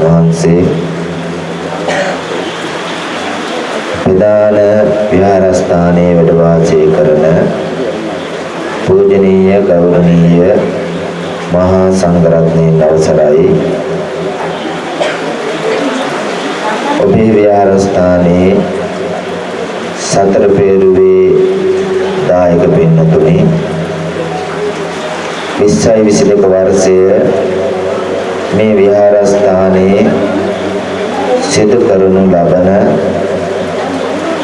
වහන්සේ ප්‍රධාන විහාරස්ථානයේ වැඩ වාසය කරන පූජනීය ගෞරවනීය මහා සංඝරත්නයන් අවසරයි. ඔබේ විහාරස්ථානයේ සතර පෙරුවේ දායක පින්නතුනි 20යි 22 වර්ෂය මේ විහාරස්ථානයේ සිදු කරනු ලබන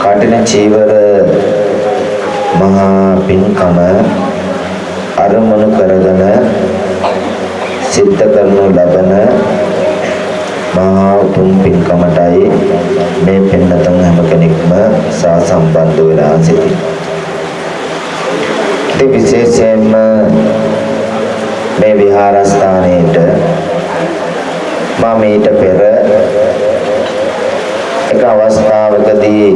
කටින චීවර මහා පින්කම අරමුණු කරගෙන සිද්ධ කරනු ලබන මහා උතුම් පින්කමටයි මේ පින්නතුන් හැම කෙනෙක්ම සා සම්බන්ධ වෙලා සිටින්නේ. ඒ විශේෂයෙන්ම මේ විහාරස්ථානයේට මම ඊට පෙර එක අවස්ථාවකදී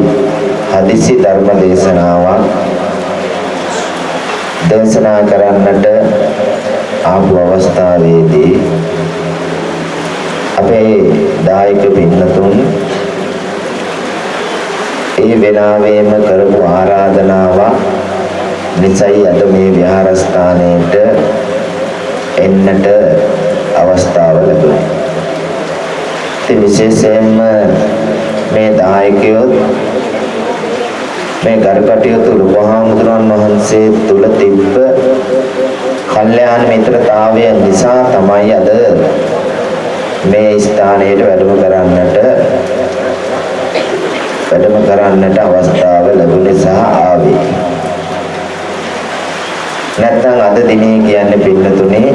හදිසි ධර්ම දේශනාවක් දේශනා කරන්නට ආපු අවස්ථාවේදී අපේ දායක පින්නතුන් ඒ වෙනාවේම කරපු ආරාධනාවක් නිසයි අද මේ විහාරස්ථානයේට එන්නට අවස්ථාව ලැබුණා. ඉතින් විශේෂයෙන්ම මේ දායකයොත් මේ ගරුකටයුතු ලුබහාමුදුරන් වහන්සේ තුල තිබ්බ කල්යාණ මිත්‍රතාවය නිසා තමයි අද මේ ස්ථානයට වැඩම කරන්නට වැඩම කරන්නට අවස්ථාව ලැබුණ නිසා ආවේ. නැත්නම් අද දිනේ කියන්නේ පින්නතුනේ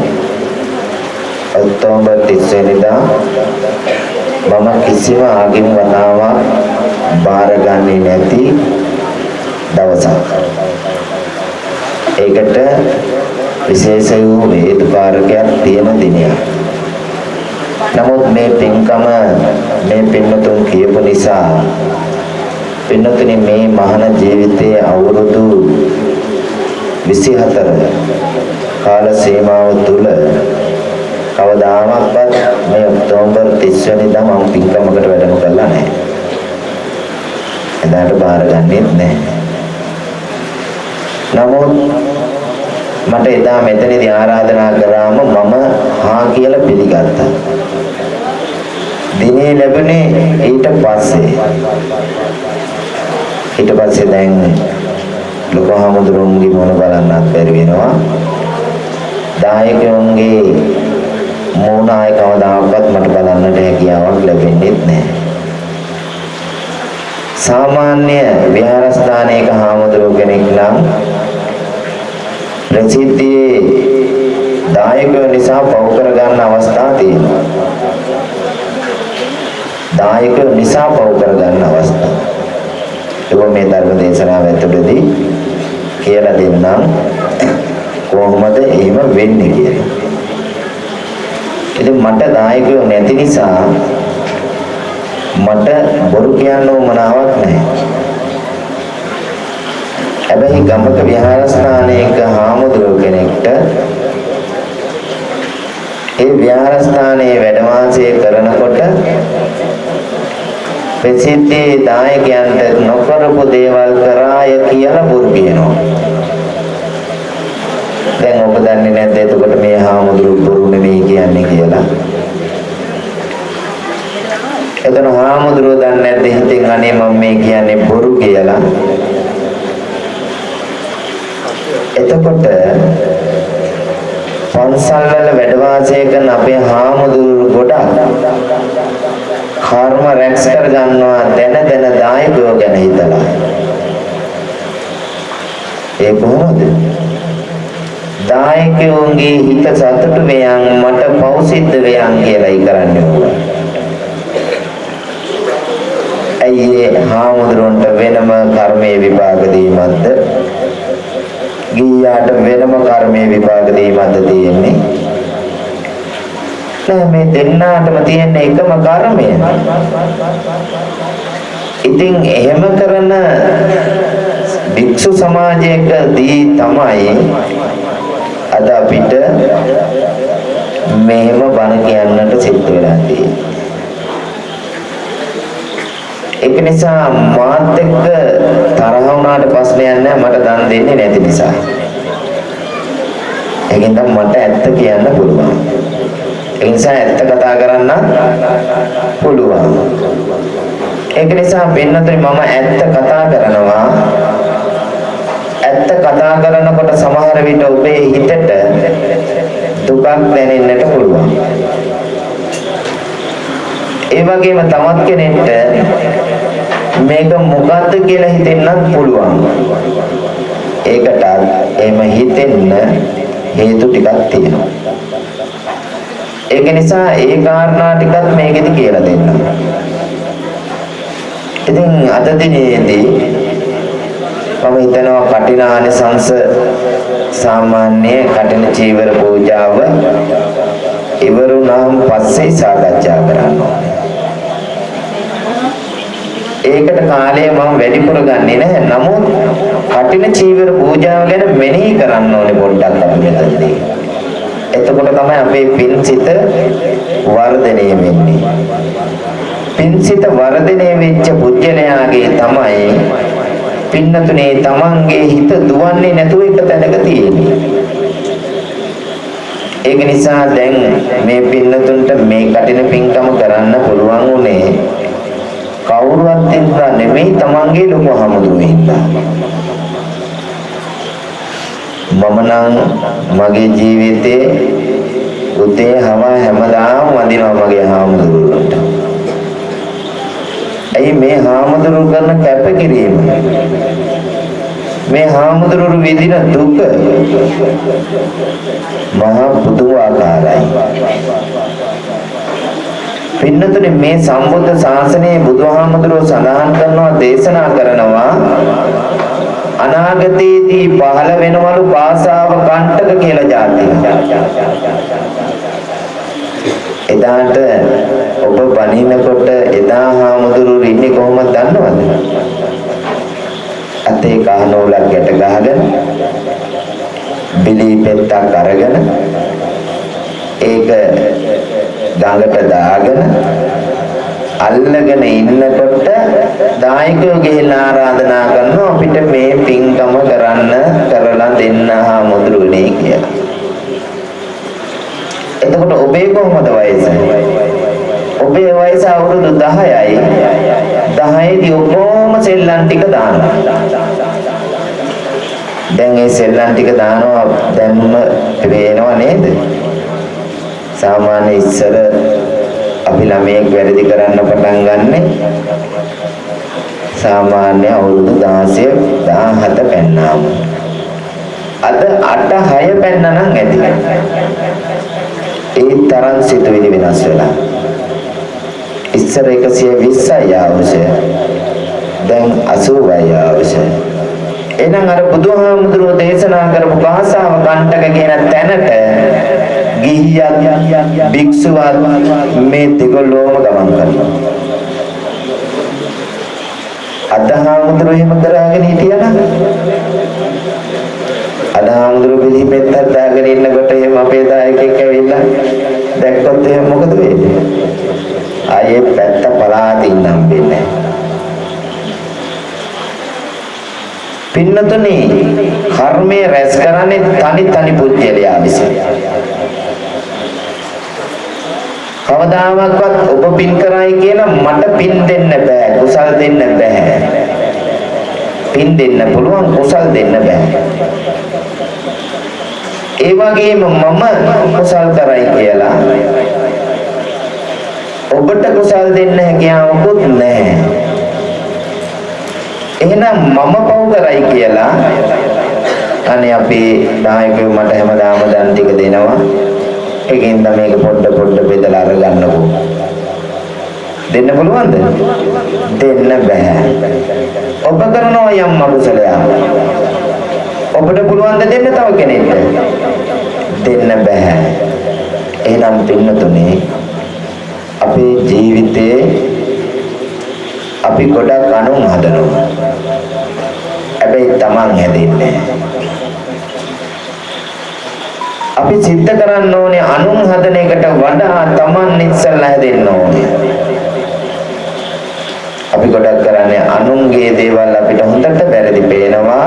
ඔක්තෝබර් 30 වෙනිදා මම කිසිම ආගම වතාවක් බාරගන්නේ නැති දවසක්. ඒකට විශේෂ වූ හේතුකාරකයක් තියෙන දිනයක්. නමුත් මේ පින්කම මේ පින්නතුන් කියපු නිසා පින්නතුනි මේ මහාන ජීවිතයේ අවුරුදු 24 කාල සීමාව තුල කවදාමත්වත් මේ ඔක්තෝබර් 30 වෙනිදා මම පින්කමකට වැඩම කළා නැහැ. එදාට බාරගන්නෙත් නැහැ. නමුත් මට එදා මෙතනදී ආරාධනා කරාම මම හා කියලා පිළිගත්තා. දිනේ ලැබුණේ ඊට පස්සේ. ඊට පස්සේ දැන් ලොකු හමුදුරුන්ගේ මොන බලන්නත් බැරි වෙනවා. දායකයන්ගේ මූණ ආය කවදාවත් මට බලන්නට හැකියාවක් ලැබෙන්නේ නැහැ. සාමාන්‍ය විහාරස්ථානයක හාමුදුරුවෝ කෙනෙක් නම් ප්‍රසිද්ධියේ දායකයෝ නිසා පව් කර ගන්න අවස්ථා තියෙනවා. දායකයෝ නිසා පව කරගන්න අවස්ථාව. ඒක මේ ධර්ම දේශනාව ඇතුළතදී කියලා දෙන්නම් කොහොමද එහෙම වෙන්නේ කියලා. ඉතින් මට දායකයෝ නැති නිසා මට බොරු කියන්න උවමනාවක් නැහැ. හැබැයි ගමක විහාරස්ථානයක හාමුදුරුව කෙනෙක්ට ඒ විහාරස්ථානයේ වැඩ වාසය කරනකොට ප්‍රසිද්ධී දායකයන්ට නොකරපු දේවල් කරාය කියලා බුරු කියනවා. දැන් ඔබ දන්නේ නැද්ද එතකොට මේ හාමුදුරුවෝ බුරු නෙමෙයි කියන්නේ කියලා? එතන හාමුදුරුවෝ දන්නේ නැද්ද හිතෙන් අනේ මම මේ කියන්නේ බොරු කියලා? එතකොට පන්සල් වල වැඩ වාසය කරන අපේ හාමුදුරුවෝ ගොඩක් කර්ම රැක්ස් කර ගන්නවා දැන දැන දායකයෝ ගැන හිතලා. ඒ කොහොමද? දායකයෝන්ගේ හිත සතුටු වෙයන් මට පව් සිද්ධ වෙයන් කියලායි කරන්නේ ඕවා. ඇයි හාමුදුරන්ට වෙනම කර්මයේ විපාක දීමක්ද? ගියාට වෙනම කර්මයේ විපාක දීමක්ද තියෙන්නේ? නෑ මේ දෙන්නාටම තියෙන එකම කර්මය. ඉතින් එහෙම කරන භික්ෂු සමාජයකදී තමයි අද අපිට මෙහෙම බණ කියන්නට සිද්ධ වෙලා තියෙන්නේ. ඒක නිසා මාත් එක්ක තරහ වුණාට ප්‍රශ්නයක් නැහැ මට දන් දෙන්නේ නැති නිසා. ඒකෙන් තමයි මට ඇත්ත කියන්න පුළුවන්. ඒ නිසා ඇත්ත කතා කරන්න පුළුවන්. ඒක නිසා පින්නතුනි මම ඇත්ත කතා කරනවා. ඇත්ත කතා කරනකොට සමහර විට ඔබේ හිතට දුකක් දැනෙන්නට පුළුවන්. ඒ වගේම තවත් කෙනෙක්ට මේක මොකද්ද කියලා හිතෙන්නත් පුළුවන්. ඒකට එහෙම හිතෙන්න හේතු ටිකක් තියෙනවා. ඒක නිසා ඒ කාරණා ටිකත් මේකෙදි කියලා දෙන්න. ඉතින් අද දිනේදී මම හිතනවා කටිනානිසංස සාමාන්‍ය කටින චීවර පූජාව ඉවරුණාම පස්සේ සාකච්ඡා කරන්න ඒකට කාලය මම වැඩිපුර ගන්නෙ නැහැ. නමුත් කටින චීවර පූජාව ගැන මෙනෙහි කරන්න ඕනේ පොඩ්ඩක් අපි මෙතනදී. එතකොට තමයි අපේ පින්සිත වර්ධනය වෙන්නේ. පින්සිත වර්ධනය වෙච්ච පුජ්‍යලයාගේ තමයි පින්නතුනේ තමන්ගේ හිත දුවන්නේ නැතුව එක තැනක තියෙන්නේ. ඒක නිසා දැන් මේ පින්නතුන්ට මේ කටින පින්කම කරන්න පුළුවන් උනේ කවුරුවත් හින්දා නෙමෙයි තමන්ගේ ලොකු හමුදුවේ හින්දා. මම නම් මගේ ජීවිතේ උදේ හම හැමදාම වඳිනවා මගේ හාමුදුරුවන්ට. ඇයි මේ හාමුදුරුවෝ කරන කැපකිරීම? මේ හාමුදුරුවෝ විඳින දුක මහා පුදුමාකාරයි. පින්නතුනේ මේ සම්බුද්ධ ශාසනයේ බුදුහාමුදුරුවෝ සඳහන් කරනවා දේශනා කරනවා අනාගතයේදී පහළ වෙනවලු භාෂාව කණ්ඨක කියලා જાතිය. එදාට ඔබ බණිනකොට එදා හාමුදුරුවෝ ඉන්නේ කොහොමද දන්නවද? අතේ කහනෝලක් ගැට ගහගෙන බිලී පෙත්තක් අරගෙන ඒක ගඟට දාගෙන අල්ලගෙන ඉන්නකොට දායකයෝ ගිහිල්ලා ආරාධනා කරනවා අපිට මේ පින්කම කරන්න කරලා දෙන්න හාමුදුරුවනේ කියලා. එතකොට ඔබේ කොහොමද වයස? ඔබේ වයස අවුරුදු 10යි. 10 දී ඔක්කොම සෙල්ලම් ටික දානවා. දැන් ඒ සෙල්ලම් ටික දානවා දැන්ම පේනව නේද? සාමාන්‍ය ඉස්සර අපි ළමයෙක් වැරදි කරන්න පටන් ගන්නෙ සාමාන්‍ය අවුරුදු 16 17 පෙන්නාම අද 8 6 පෙන්න නම් ඇති ඒ තරම් සිතුවිලි වෙනස් වෙලා ඉස්සර 120යි ආවුස. දැන් 80යි ආවුස. එහෙනම් අර බුදුහාමුදුරුවෝ දේශනා කරපු භාෂාව කණ්ඩක කියන තැනට ගිහියත් භික්ෂුවත් මේ දෙගොල්ලෝම ගමන් කරනවා. අදහාමුදුරුවෝ එහෙම කරාගෙන හිටියනම් අදහාමුදුරුවෝ පිළිපෙත්තක් දාගෙන ඉන්නකොට එහෙම අපේ දායකයෙක් ඇවිල්ලා දැක්කොත් එහෙම මොකද වෙන්නේ? ආයේ පැත්ත පලාතින් නම් වෙන්නේ පින්නතුනි කර්මයේ රැස් කරන්නේ තනි තනි පුජ්‍යලයා විසින්. කවදාවත් ඔබ පින් කරයි කියලා මට පින් දෙන්න බෑ කුසල් දෙන්න බෑ. පින් දෙන්න පුළුවන් කුසල් දෙන්න බෑ. ඒ වගේම මම කුසල් කරයි කියලා ඔබට කුසල් දෙන්න හැකියාවකුත් නැහැ. එහෙනම් මම පව් කරයි කියලා අනේ අපේ නායකයෝ මට හැමදාම දන් ටික දෙනවා. ඒකෙන්ද මේක පොඩ පොඩ බෙදලා අරගන්නකෝ. දෙන්න පුළුවන්ද? දෙන්න බෑ. ඔබ කරනවා යම් අකුසලයක්. ඔබට පුළුවන් ද දෙන්න තව කෙනෙක්ට? දෙන්න බෑ. එහෙනම් පින්නතුනේ අපේ ජීවිතේ අපි ගොඩක් අනුන් හදනවා. හැබැයි Taman හැදෙන්නේ අපි සිද්ධ කරන්න ඕනේ අනුන් හදන එකට වඩා Taman ඉස්සල්ලා හැදෙන්න ඕනේ. අපි ගොඩක් කරන්නේ අනුන්ගේ දේවල් අපිට හොඳට වැරදි පේනවා.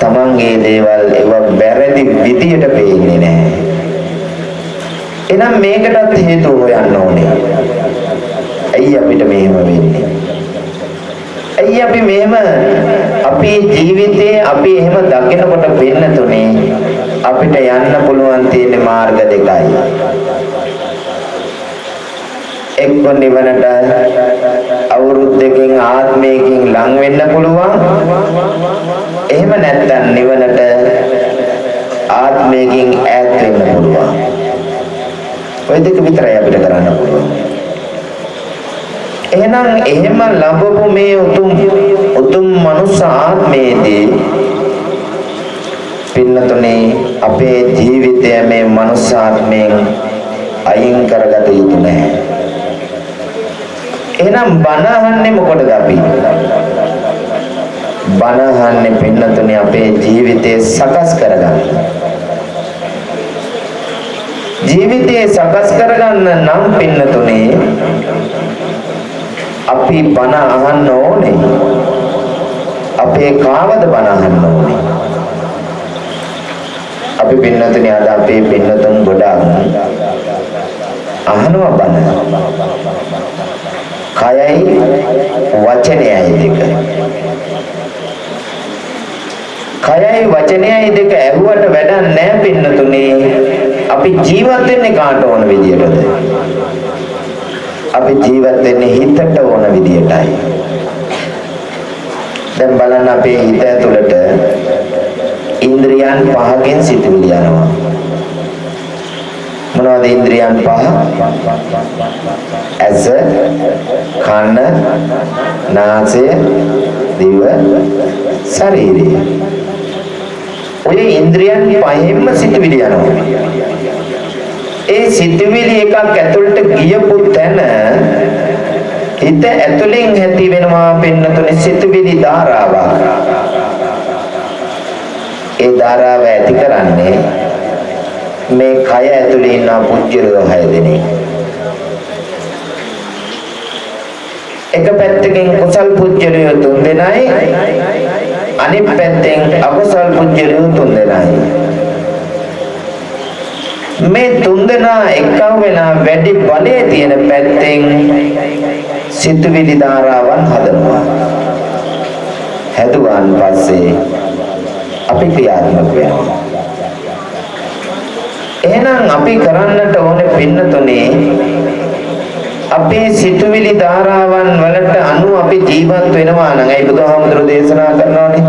Tamanගේ දේවල් ඒව වැරදි විදියට පේන්නේ නැහැ. එහෙනම් මේකටත් හේතු හොයන්න ඕනේ. ඇයි අපිට මෙහෙම වෙන්නේ? ඇයි අපි මෙහෙම අපේ ජීවිතේ අපි එහෙම දකිනකොට වෙන්න තුනේ අපිට යන්න පුළුවන් තියෙන මාර්ග දෙකයි. එක්ක නිවනට අවුරුද්දකින් ආත්මයකින් ලං වෙන්න පුළුවන්. එහෙම නැත්නම් නිවනට ආත්මයකින් ඈත් වෙන්න පුළුවන්. ওই දෙක විතරයි අපිට කරන්න පුළුවන්. එහෙනම් එහෙම ලැබපු මේ උතුම් උතුම් මනුස්ස ආත්මයේදී පින්නතුනේ අපේ ජීවිතය මේ මනුස්ස ආත්මයෙන් අයින් කරගත යුතු නැහැ. එහෙනම් බණ අහන්නේ මොකටද අපි? බණ අහන්නේ පින්නතුනේ අපේ ජීවිතය සකස් කරගන්න. ජීවිතේ සකස් කරගන්න නම් පින්නතුනේ අපි බණ අහන්න ඕනේ. අපේ කාවද බණ අහන්න ඕනේ. අපි පින්නතුනේ අද අපේ පින්නතුන් ගොඩක් අහනවා බණ. කයයි වචනයයි දෙක. කයයි වචනයයි දෙක ඇහුවට වැඩක් නැහැ පින්නතුනේ. අපි ජීවත් වෙන්නේ කාට ඕන විදියටද? අපි ජීවත් වෙන්නේ හිතට ඕන විදියටයි. දැන් බලන්න අපේ හිත ඇතුළට ඉන්ද්‍රියන් පහකින් සිතුවිලි යනවා. මොනවද ඉන්ද්‍රියන් පහ? ඇස, කන, නාසය, දිව, ශරීරය. ඔය ඉන්ද්‍රියන් පහෙන්ම සිතුවිලි යනවා. ඒ සිතුවිලි එකක් ඇතුළට ගියපු තැන හිත ඇතුලෙන් ඇති වෙනවා පින්නතුනේ සිතුවිලි ධාරාවක්. ඒ ධාරාව ඇති කරන්නේ මේ කය ඇතුලේ ඉන්න පුජ්‍යලෝ හය දෙනෙක්. එක පැත්තකින් කුසල් පුජ්‍යලෝ තුන් දෙනයි අනිත් පැත්තෙන් අකුසල් පුජ්‍යලෝ තුන් දෙනයි. මේ තුන්දෙනා එක්කම් වෙලා වැඩි බලයේ තියෙන පැත්තෙන් සිතුවිලි ධාරාවන් හදනවා. හැදුවාන් පස්සේ අපි ක්‍රියාත්මක වෙනවා. එහෙනම් අපි කරන්නට ඕනේ පින්නතුනේ අපේ සිතුවිලි ධාරාවන් වලට අනුව අපි ජීවත් වෙනවා නම් ඒ බුදුහාමුදුරු දේශනා කරනවානේ?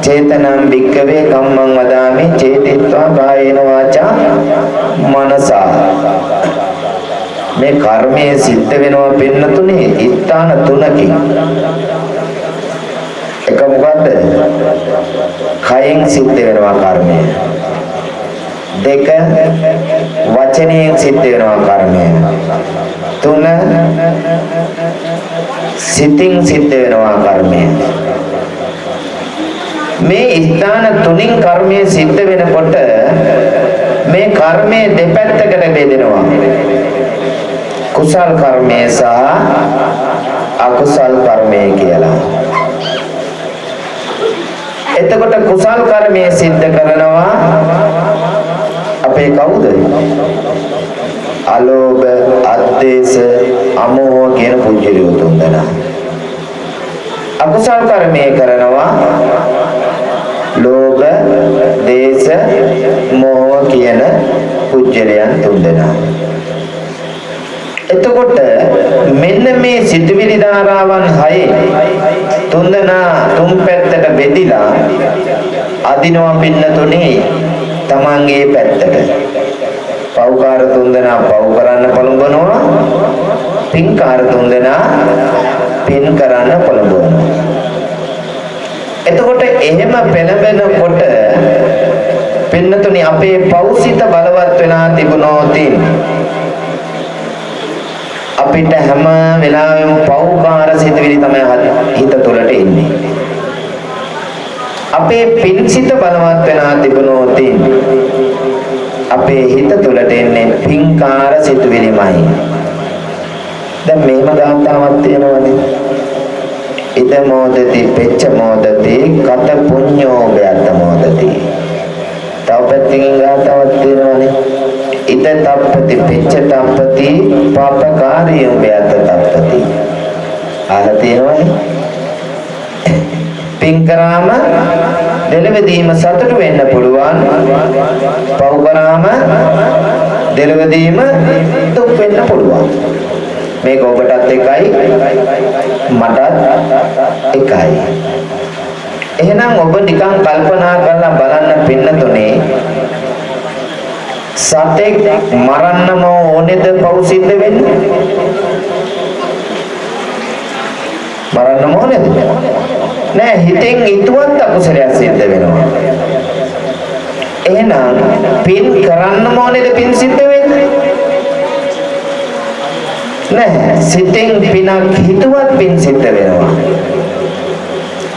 චේතනම් භික්කවේ කම්මං වදාමි චේතිත්වා කායේන වාචා මනසා. මේ කර්මයේ සිද්ධ වෙනවා පින්නතුනේ ස්ථාන තුනකින්. එක මොකද්ද? කයෙන් සිද්ධ වෙනවා කර්මය. දෙක වචනයෙන් සිද්ධ වෙනවා කර්මය. තුන සිතින් සිද්ධ වෙනවා කර්මය. මේ ස්ථාන තුنين කර්මය සිද්ධ වෙනකොට මේ කර්මයේ දෙපැත්තකට බෙදෙනවා. කුසල් කර්මය සහ අකුසල් කර්මය කියලා. එතකොට කුසල් කර්මය සිද්ධ කරනවා අපේ කවුද? අලෝභ, අද්වේෂ, අමෝහ කියන පුජ්‍යලිය තුන් දෙනා. අකුසල් කර්මය කරනවා ලෝභ, දේශ, මෝහ කියන පුජ්‍යලයන් තුන් දෙනා. එතකොට මෙන්න මේ සිතුවිලි ධාරාවන් හයේ තුන්දෙනා තුන් පැත්තට බෙදිලා අදිනවා පින්නතුනේ තමන්ගේ පැත්තට. පව්කාර තුන්දෙනා පව් කරන්න පොළඹනවා පින්කාර තුන්දෙනා පින් කරන්න පොළඹවනවා. එතකොට එහෙම පෙළඹෙනකොට පින්නතුනි අපේ පෞසිත බලවත් වෙලා තිබුණොත් අපිට හැම වෙලාවෙම පෞකාර සිතුවිලි තමයි හිත තුළට එන්නේ. අපේ පින්සිත බලවත් වෙනා තිබුණොත් අපේ හිත තුළට එන්නේ පින්කාර සිතුවිලිමයි. දැන් මේම ගාතාවක් තියෙනවනේ. ඉද මොදති පෙච්ච මොදති කත පුඤ්ඤෝ බයත මොදති. තව පැත්තකින් ගාතාවක් තියෙනවනේ. ඉද තප්පති පිච්ච තප්පති පාපකාරියම් වේත තප්පති. අහලා තියෙනවනේ. පින් කරාම දෙලවදීම සතුට වෙන්න පුළුවන්. පව් කරාම දෙලවදීම දුක් වෙන්න පුළුවන්. මේක ඔබටත් එකයි මටත් එකයි. එහෙනම් ඔබ නිකන් කල්පනා කරලා බලන්න පින්නතුනේ සතෙක් මරන්නම ඕනේද පව් සිද්ධ වෙන්නේ? මරන්නම ඕනේද? නෑ හිතෙන් හිතුවත් අකුසලයක් සිද්ධ වෙනවා. එහෙනම් පින් කරන්නම ඕනේද පින් සිද්ධ වෙන්නේ? නෑ සිතෙන් පිනක් හිතුවත් පින් සිද්ධ වෙනවා.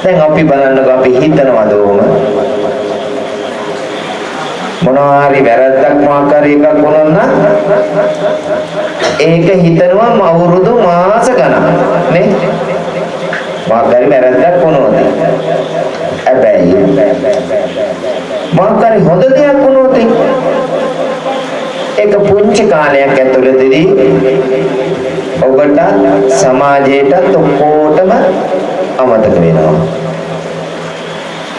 දැන් අපි බලන්නකෝ අපි හිතනවද ඕම? මොනවා හරි වැරද්දක් මොකක් හරි එකක් වුණොත් නම් ඒක හිතනවා අවුරුදු මාස ගණන් නේ? මොකක් හරි වැරද්දක් වුණොත්. හැබැයි මොකක් හරි හොඳ දෙයක් වුණොත් ඒක පුංචි කාලයක් ඇතුළතදී ඔබට සමාජයටත් ඔක්කොටම අමතක වෙනවා.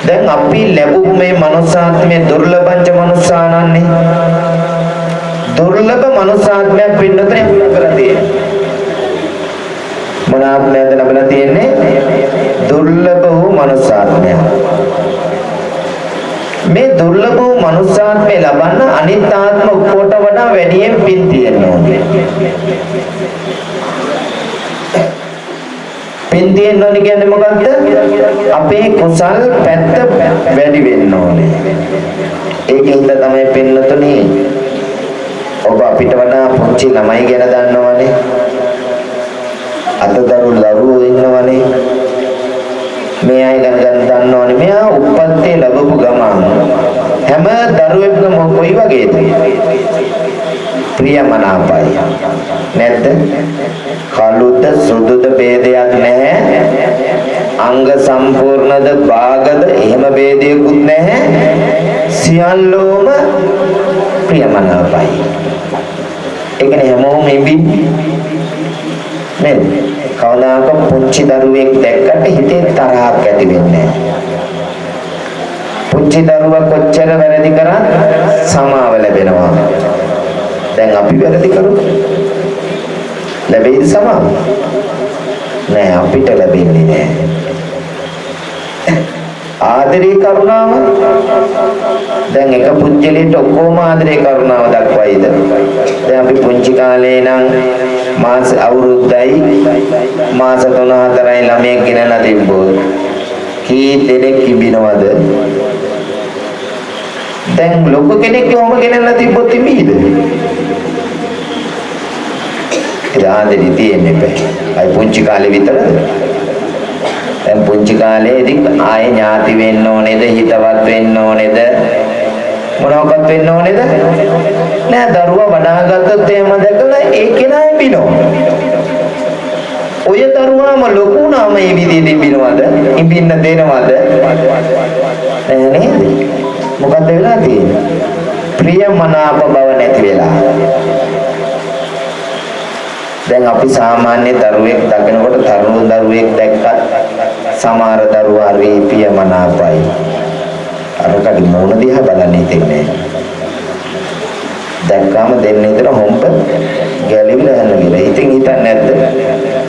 දැන් අපි ලැබුණු මේ මනුස්සාත්මයේ දුර්ලභංච මනුස්සානන්නේ දුර්ලභ මනුස්සාත්මයක් පින්නතේ ලැබලා තියෙන්නේ? මොන ආත්මයක්ද ලැබලා තියෙන්නේ? දුර්ලභ වූ මනුස්සාත්මයක් මේ දුර්ලභ වූ මනුස්සාත්මය ලබන්න අනිත් ආත්ම ඔක්කොට වඩා වැඩියෙන් පින් තියෙන්න ඕනේ පින් තියෙන්න ඕනේ කියන්නේ මොකක්ද? අපේ කුසල් පැත්ත වැඩි වෙන්න ඕනේ. ඒකින්ද තමයි පින්නතුනේ ඔබ අපිට වඩා පුංචි ළමයි ගැන දන්නවනේ. අතදරු දරුවෝ ඉන්නවනේ. මේ අය ගැන දන්නවනේ. මෙයා උප්පත්තේ ලැබපු ගමන් හැම දරුවෙක්ම කොයි වගේද? ප්‍රියමනාපයි. නැද්ද? කළුද සුදුද ભેදයක් නැහැ. අංග සම්පූර්ණද භාගද එහෙම ભેදයක්වත් නැහැ. සියල්ලෝම ප්‍රියමනාපයි. ඒකනේ හැමෝම ඉබින්නේ. නේද? කවදාක පුංචි දරුවෙක් දැක්කට හිතේ තරහක් ඇති වෙන්නේ පුංචි දරුවා කොච්චර වැරදි කරත් සමාව ලැබෙනවා. දැන් අපි වැරදි කරමු. ලැබෙයිද සමාව? නෑ අපිට ලැබෙන්නේ නෑ. ආදරේ කරුණාව. දැන් එක පුජ්‍යලයට ඔක්කොම ආදරේ කරුණාව දක්වයිද? දැන් අපි පුංචි කාලේ නම් මාස අවුරුද්දයි මාස 3-4යි ළමයෙක් ගෙනලා තිබ්බොත් කී දෙනෙක් කිඹිනවද දැන් ලොකු කෙනෙක් කොහොම ගෙනල්ලා තිබ්බොත් තිබීද? ඒ ආදරේ තියෙන්නේ බෑ අයි පුංචි කාලේ විතරද? දැන් පුංචි කාලේදී ආයේ ඥාති වෙන්න ඕනේද හිතවත් වෙන්න ඕනේද? මොනවක්වත් වෙන්න ඕනේද? නෑ දරුවා වඩාගත්තොත් එහෙම දැකලා ඒ කෙනා එබිනෝ ඔය දරුවාම ලොකු වුණාම මේ විදිහට ඉබිනවද ඉබින්න දෙනවද? නෑ නේද? මොකද්ද වෙලා තියෙන්නේ? ප්‍රියමනාප බව නැති වෙලා. දැන් අපි සාමාන්‍ය දරුවෙක් දකිනකොට තරුණ දරුවෙක් දැක්කත් සමහර දරුවා රීපිය මනාපයි. අරකට මොන දිහා බලන්නේ තින්නේ. දැක්කම දෙන්නේ විතර හොම්බ ගැලිවිලා යන විදිහ. ඉතින් හිතන්නේ නැද්ද?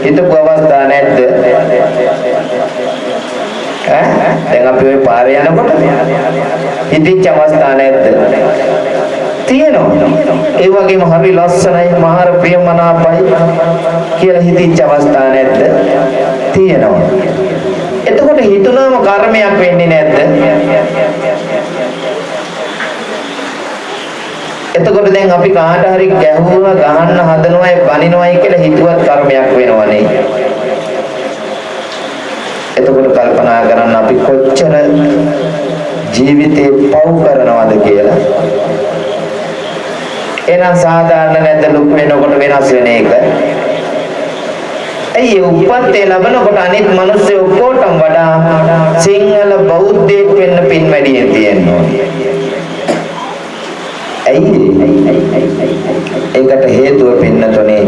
හිතපු අවස්ථා නැද්ද? ඈ දැන් අපි ওই පාරේ යනකොට හිතිච්ච අවස්ථා නැද්ද? තියෙනවා. ඒ වගේම හරි ලස්සනයි මහර ප්‍රියමනාපයි කියලා හිතිච්ච අවස්ථා නැද්ද? තියෙනවා. එතකොට හිතුනම කර්මයක් වෙන්නේ නැද්ද? එතකොට දැන් අපි කාට හරි ගැහුවා ගහන්න හදනවායි බනිනවායි කියලා හිතුවත් කර්මයක් වෙනවනේ. එතකොට කල්පනා කරන්න අපි කොච්චර ජීවිතේ පව් කරනවද කියලා එහෙනම් සාධාරණ නැද්ද ලොකු වෙනකොට වෙනස් වෙන එක? ඇයි උපත්තේ ලැබනකොට අනිත් මිනිස්සු ඔක්කොටම වඩා සිංහල බෞද්ධයෙක් වෙන්න පින් වැඩි තියෙනවා. ඇයි ඒකට හේතුව පින්නතොනේ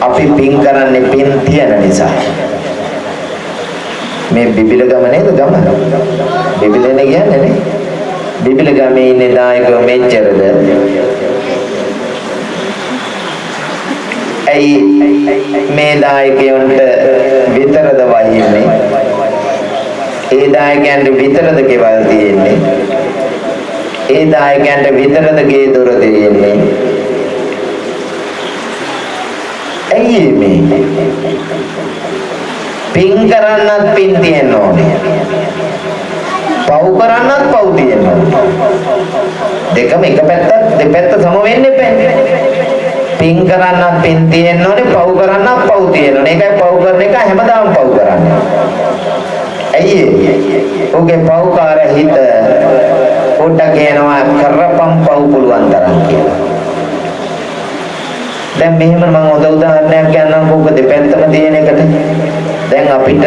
අපි පින් කරන්නේ පින් තියන නිසා. මේ බිබිල ගම නේද ගම? බිබිලනේ කියන්නේ නේ. බිබිල ගමේ ඉන්නේ දායකව මෙච්චරද? ඇයි මේ දායකයන්ට විතරද වහින්නේ? ඒ දායකයන්ට විතරද ගෙවල් තියෙන්නේ? ඒ දායකයන්ට විතරද ගේ දොර තියෙන්නේ? ඇයි මේ? පින් කරන්නත් පින් තියෙන්න ඕනේ. පව් කරන්නත් පව් තියෙන්න ඕනේ. දෙකම එක පැත්තක් දෙපැත්ත සම වෙන්න එපා. පින් කරන්නත් පින් තියෙන්න ඕනේ පව් කරන්නත් පව් තියෙන්න ඕනේ. ඒකයි පව් කරන එක හැමදාම පව් කරන්නේ. ඇයි ඔහුගේ පව්කාර හිත පොඩ්ඩක් කියනවා කරපම් පව් පුළුවන් තරම් කියලා. දැන් මෙහෙම මම හොඳ උදාහරණයක් කියන්නම් කොහොමද දෙපැත්තම තියෙන එකට. දැන් අපිට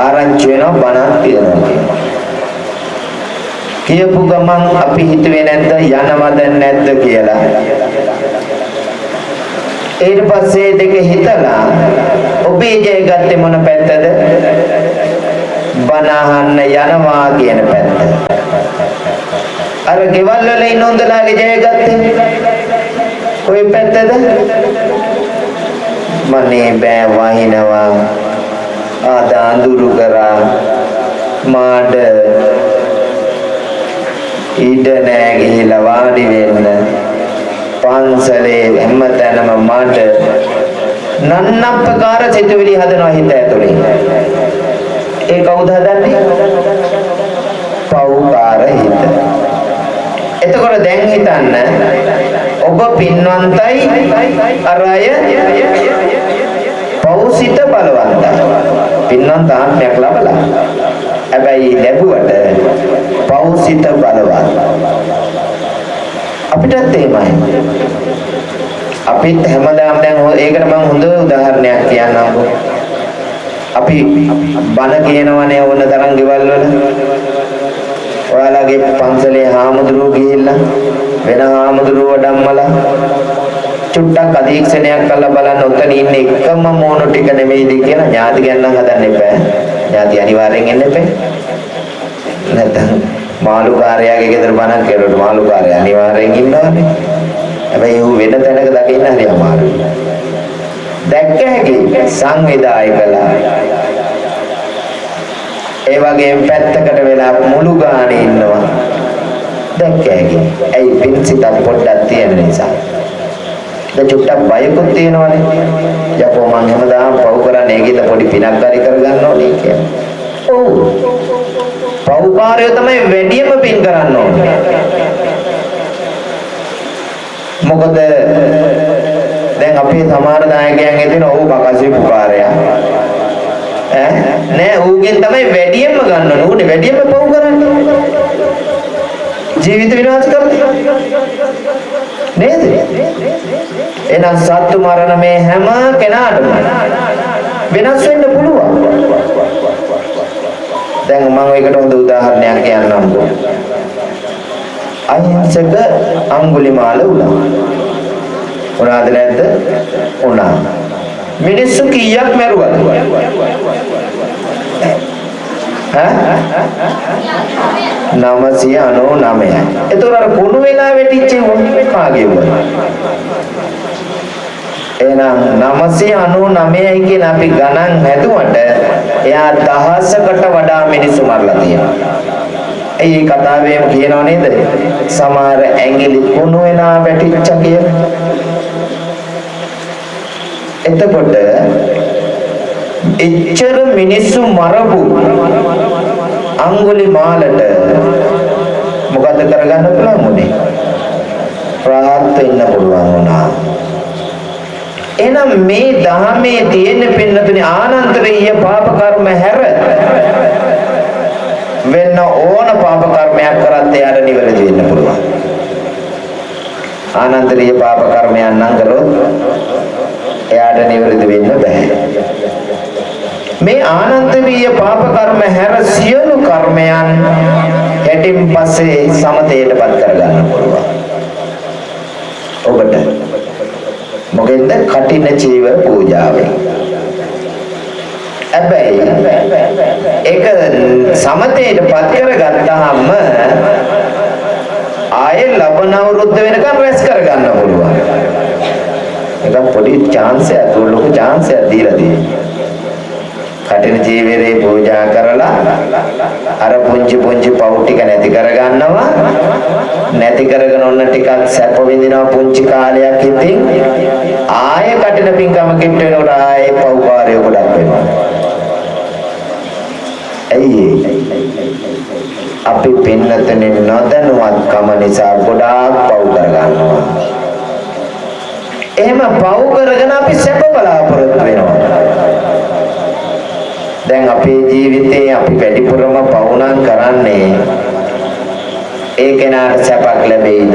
ආරංචි වෙනවා බණක් තියෙනවා කියනවා. කියපු ගමන් අපි හිතුවේ නැද්ද යනවද නැද්ද කියලා ඊට පස්සේ දෙක හිතලා ඔබේ ජය ගත්තේ මොන පැත්තද? බනහන්න යනවා කියන පැත්ත. අර ගෙවල් වල ඉන්න හොඳලාගේ ජය ගත්තේ කොයි පැත්තද? මනේ බෑ වහිනවා. ආද අඳුරු කරා. මාඩ ඉඩ නෑ ගිහිලා වාඩි වෙන්න. පන්සලේ හැමතැනම මට නන්නප්පකාර සිතුවිලි හදනවා හිත ඇතුලේ. ඒ කවුද හදන්නේ? පව්කාර හිත. එතකොට දැන් හිතන්න ඔබ පින්වන්තයි අර අය පෞසිත බලවන්තයි. පින්වන්ත ආත්මයක් ලබලා. හැබැයි ලැබුවට පෞසිත බලවත්. අපිටත් එහෙමයි. අපිත් හැමදාම දැන් ඒකට මම හොඳ උදාහරණයක් කියන්නම්කෝ. අපි බණ කියනවනේ ඕන තරම් ගෙවල් වල. ඔයාලගේ පන්සලේ හාමුදුරුවෝ ගිහිල්ලා වෙන හාමුදුරුවෝ ධම්මලා චුට්ටක් අධීක්ෂණයක් කරලා බලන්න උතන ඉන්නේ එකම මොන ටික නෙමෙයිද කියලා ඥාති ගන්න හදන්න එපා. ඥාති අනිවාර්යෙන් එන්න එපා. නැත්නම් මාළුකාරයාගේ ගෙදර බණක් කෙරුවොත් මාළුකාරයා අනිවාර්යෙන් ඉන්නවනේ. හැබැයි ඌ වෙන තැනක දකින්න හරි අමාරුයි. දැක්ක හැකි සංවිධායකලා ඒ වගේම පැත්තකට වෙලා මුළු ගානේ ඉන්නවා. දැක්කෑගේ. ඇයි පින්සිතක් පොඩ්ඩක් තියෙන නිසා. දැන් චුට්ටක් බයකුත් තියෙනවනේ. යකෝ මං හැමදාම පව් කරන්නේ ඒකෙද පොඩි පිනක් හරි කරගන්න ඕනේ කියලා. ඔව්. පව්කාරයෝ තමයි වැඩියම පින් කරන්න ඕනේ. මොකද දැන් අපේ සමහර නායකයන් හිටින ඔව් බකසේ පුකාරයා ඈ? නෑ ඌගෙන් තමයි වැඩියෙන්ම ගන්න ඕනේ. ඌනේ වැඩියෙන්ම පව් කරන්නේ. ජීවිත විනාශ කරන්නේ. නේද? එහෙනම් සත්තු මරණ මේ හැම කෙනාටම වෙනස් වෙන්න පුළුවන්. දැන් මම ඒකට හොඳ උදාහරණයක් කියන්නම්කෝ අහිංසක අඟුලිමාල උනා. උනාද නැද්ද? උනා. මිනිස්සු කීයක් මැරුවද? ඈ 999යි. ඒතොර අර කුණු වෙලා වැටිච්ච කාගේ වුණා? එහෙනම් 999යි කියන අපි ගණන් හැදුවට එයා දහසකට වඩා මිනිස්සු මරලා තියෙනවා. ඇයි මේ කතාවේම කියනව නේද? සමහර ඇඟිලි කුණු වෙනා වැටිච්ච කියලා. එතකොට එච්චර මිනිස්සු මරපු අඟුලි මාලට මොකද කරගන්න පුළුවන් උනේ? රාහත් වෙන්න පුළුවන් වුණා. එහෙනම් මේ ධර්මයේ තියෙන පින්නතුනේ ආනන්තරීය පාප කර්ම හැර වෙන්න ඕන පාප කර්මයක් කරත් එයාට නිවැරදි වෙන්න පුළුවන්. ආනන්තරීය පාප කර්මයන් නම් කරොත් එයාට නිවැරදි වෙන්න බෑ. මේ ආනන්තරීය පාප කර්ම හැර සියලු කර්මයන් යටින් පස්සේ සමතේටපත් කරගන්න පුළුවන්. ඔබට මොකෙන්ද කටින චීව පූජාවෙන් හැබැයි ඒක සමතේටපත් කරගත්තාම ආයේ ලබන අවුරුද්ද වෙනකම් රැස් කරගන්න පුළුවන්. ඒක පොඩි chance එකක් ලොකු chance එකක් දීලා තියෙනවා. කටින ජීවිතේ පූජා කරලා අර පුංචි පුංචි පව් ටික නැති කරගන්නවා. නැති කරගෙන ඔන්න ටිකක් සැප විඳිනවා පුංචි කාලයක් ඉතින්. ආයෙ කටින පින්කම කිට්ට වෙනකොට ආයෙ පව්කාරය ගොඩක් වෙනවා. ඇයි අපි පින්නතනේ නොදැනුවත්කම නිසා ගොඩාක් පව් කරගන්නවා. එහෙම පව් කරගෙන අපි සැප බලාපොරොත්තු වෙනවා. දැන් අපේ ජීවිතේ අපි වැඩිපුරම පවුනම් කරන්නේ ඒ කෙනාට සැපක් ලැබෙයිද?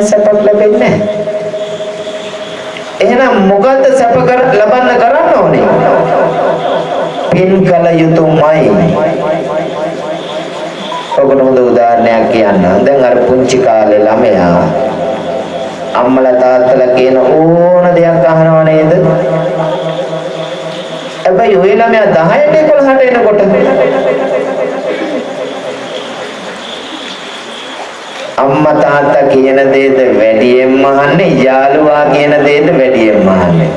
සැපක් ලැබෙන්නේ නැහැ. එහෙනම් මොකද්ද සැප කර ලබන්න කරන්න ඕනේ? පින් කළ යුතුමයි. ඔබට හොඳ උදාහරණයක් කියන්නම්. දැන් අර පුංචි කාලේ ළමයා අම්මලා තාත්තලා කියන ඕන දෙයක් අහනව නේද? හැබැයි ඔය ළමයා 10ට 11ට එනකොට අම්මා තාත්තා කියන දේද වැඩියෙන්ම අහන්නේ යාළුවා කියන දේද වැඩියෙන්ම අහන්නේ?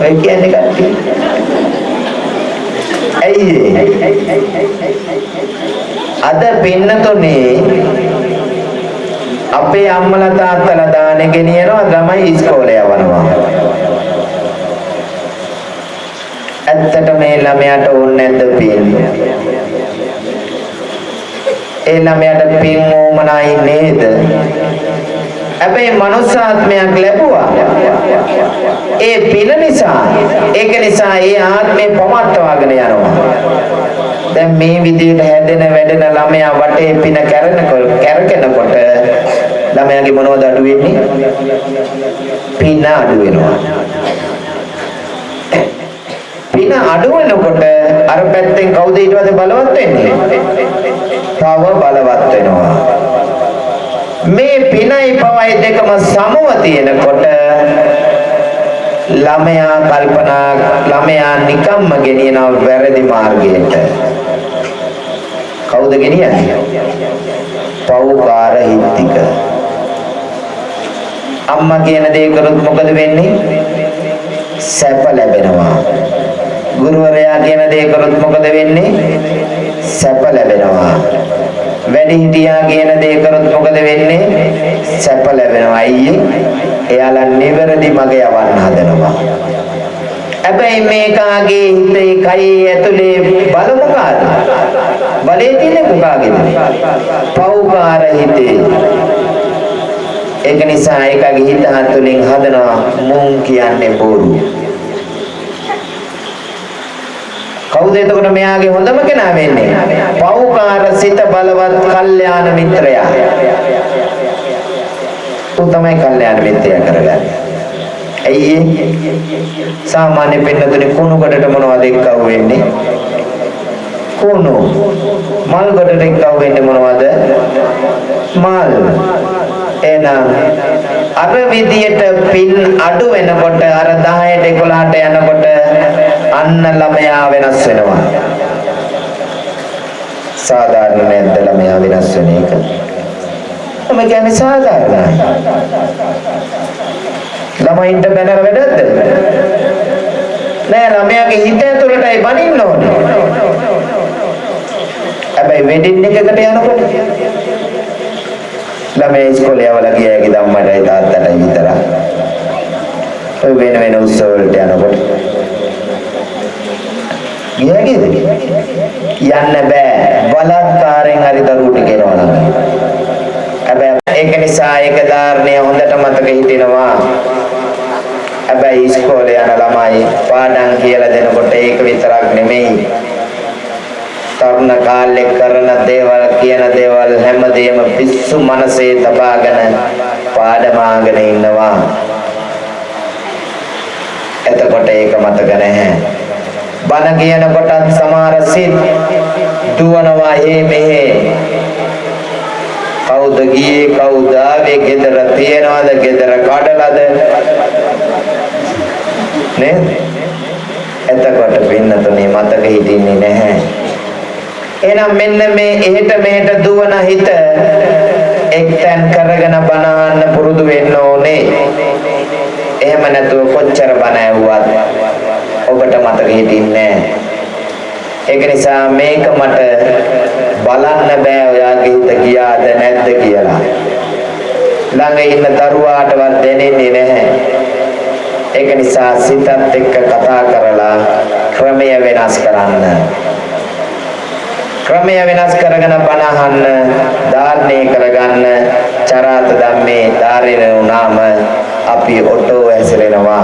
ඔය කියන්නේ කට්ටිය. ඇයි අද පින්නතුනේ අපේ අම්මලා තාත්තලා දානේ ගෙනියනවා ළමයි ඉස්කෝලේ යවනවා. ඇත්තට මේ ළමයාට ඕනේ නැද්ද පින්? ඒ ළමයාට පින් ඕමනයි නේද? හැබැයි මනුස්සාත්මයක් ලැබුවා. ඒ පින නිසා ඒක නිසා ඒ ආත්මේ පවත්වාගෙන යනවා. දැන් මේ විදිහට හැදෙන වැඩෙන ළමයා වටේ පින කැරෙනකොට කැරකෙනකොට ළමයාගේ මොනවද අඩු වෙන්නේ? පින අඩු වෙනවා. පින අඩු වෙනකොට අර පැත්තෙන් කවුද ඊට පස්සේ බලවත් වෙන්නේ? තව බලවත් වෙනවා. මේ පිනයි පවයි දෙකම සමව තියෙනකොට ළමයා කල්පනා ළමයා නිකම්ම ගෙනියන වැරදි මාර්ගයට. කවුද ගෙනියන්නේ? පව්කාර හිත්තික. අම්මා කියන දේ කරොත් මොකද වෙන්නේ? සැප ලැබෙනවා. ගුරුවරයා කියන දේ කරොත් මොකද වෙන්නේ? සැප ලැබෙනවා. වැඩිහිටියා කියන දේ කරොත් මොකද වෙන්නේ? සැප ලැබෙනවා. අයියේ එයාලා නිවැරදි මග යවන්න හදනවා. හැබැයි මේකාගේ හිතේ කයේ ඇතුලේ බල මොකාද? බලේ තියෙන්නේ මොකාගේද? පෞකාර හිතේ. ඒක නිසා ඒකගේ හිත තුළින් හදනවා මුන් කියන්නේ බොරු. කවුද එතකොට මෙයාගේ හොඳම කෙනා වෙන්නේ? පෞකාර සිත බලවත් කල්යාණ මිත්‍රයා. උ තමයි කල්යාණ මිත්‍රයා කරගන්නේ. ඇයි සාමාන්‍ය පින්නතුනේ කුණු කඩට මොනවද එක්කව වෙන්නේ? කුණු. මල් කඩට එක්කව වෙන්නේ මොනවද? මල්. එහෙනම් අර විදියට පින් අඩු වෙනකොට අර 10ට 11ට යනකොට අන්න ළමයා වෙනස් වෙනවා. සාධාරණ නැද්ද ළමයා වෙනස් වෙන එක? මම කියන්නේ සාධාරණයි. ළමයින්ට බැනර වැඩක්ද? නෑ ළමයාගේ හිත ඇතුළටයි බනින්න ඕනේ. හැබැයි වෙඩින් එකකට යනකොට ළමයි ඉස්කෝලේ යවලා ගියාගේ ධම්මටයි තාත්තටයි විතරයි. ඔය වෙන වෙන උත්සව වලට යනකොට ගියාගේද? යන්න බෑ. බලත්කාරයෙන් හරි දරුවට ගෙනවනවා නම්. හැබැයි ඒක නිසා ඒක ධාරණය හොඳට මතක හිටිනවා. හැබැයි ඉස්කෝලේ යන ළමයි පාඩම් කියලා දෙනකොට ඒක විතරක් නෙමෙයි. තරුණ කාලේ කරන දේවල් කියන දේවල් හැමදේම පිස්සු මනසේ තබාගෙන පාඩමාගෙන ඉන්නවා. එතකොට ඒක මතක නැහැ. බණ කියන කොටත් සමහර සිත් දුවනවා හේ මෙහෙ. කවුද ගියේ කවුද ආවේ ගෙදර තියනවද ගෙදර කඩලාද නේද? එතකොට පින්නතුනේ මතක හිටින්නේ නැහැ. එහෙනම් මෙන්න මේ එහෙට මෙහෙට දුවන හිත එක්තැන් කරගෙන බනහන්න පුරුදු වෙන්න ඕනේ. එහෙම නැතුව කොච්චර බන ඇහුවත් ඔබට මතක හිටින්නේ ඒක නිසා මේක මට බලන්න බෑ ඔයාගේ හිත ගියාද නැද්ද කියලා. ළඟ ඉන්න දරුවාටවත් දැනෙන්නේ නැහැ. ඒක නිසා සිතත් එක්ක කතා කරලා ක්‍රමය වෙනස් කරන්න. ක්‍රමය වෙනස් කරගෙන බණහන්න ධාරණය කරගන්න චරාත ධම්මේ ධාරින වුණාම අපි ඔටෝ ඇසිරෙනවා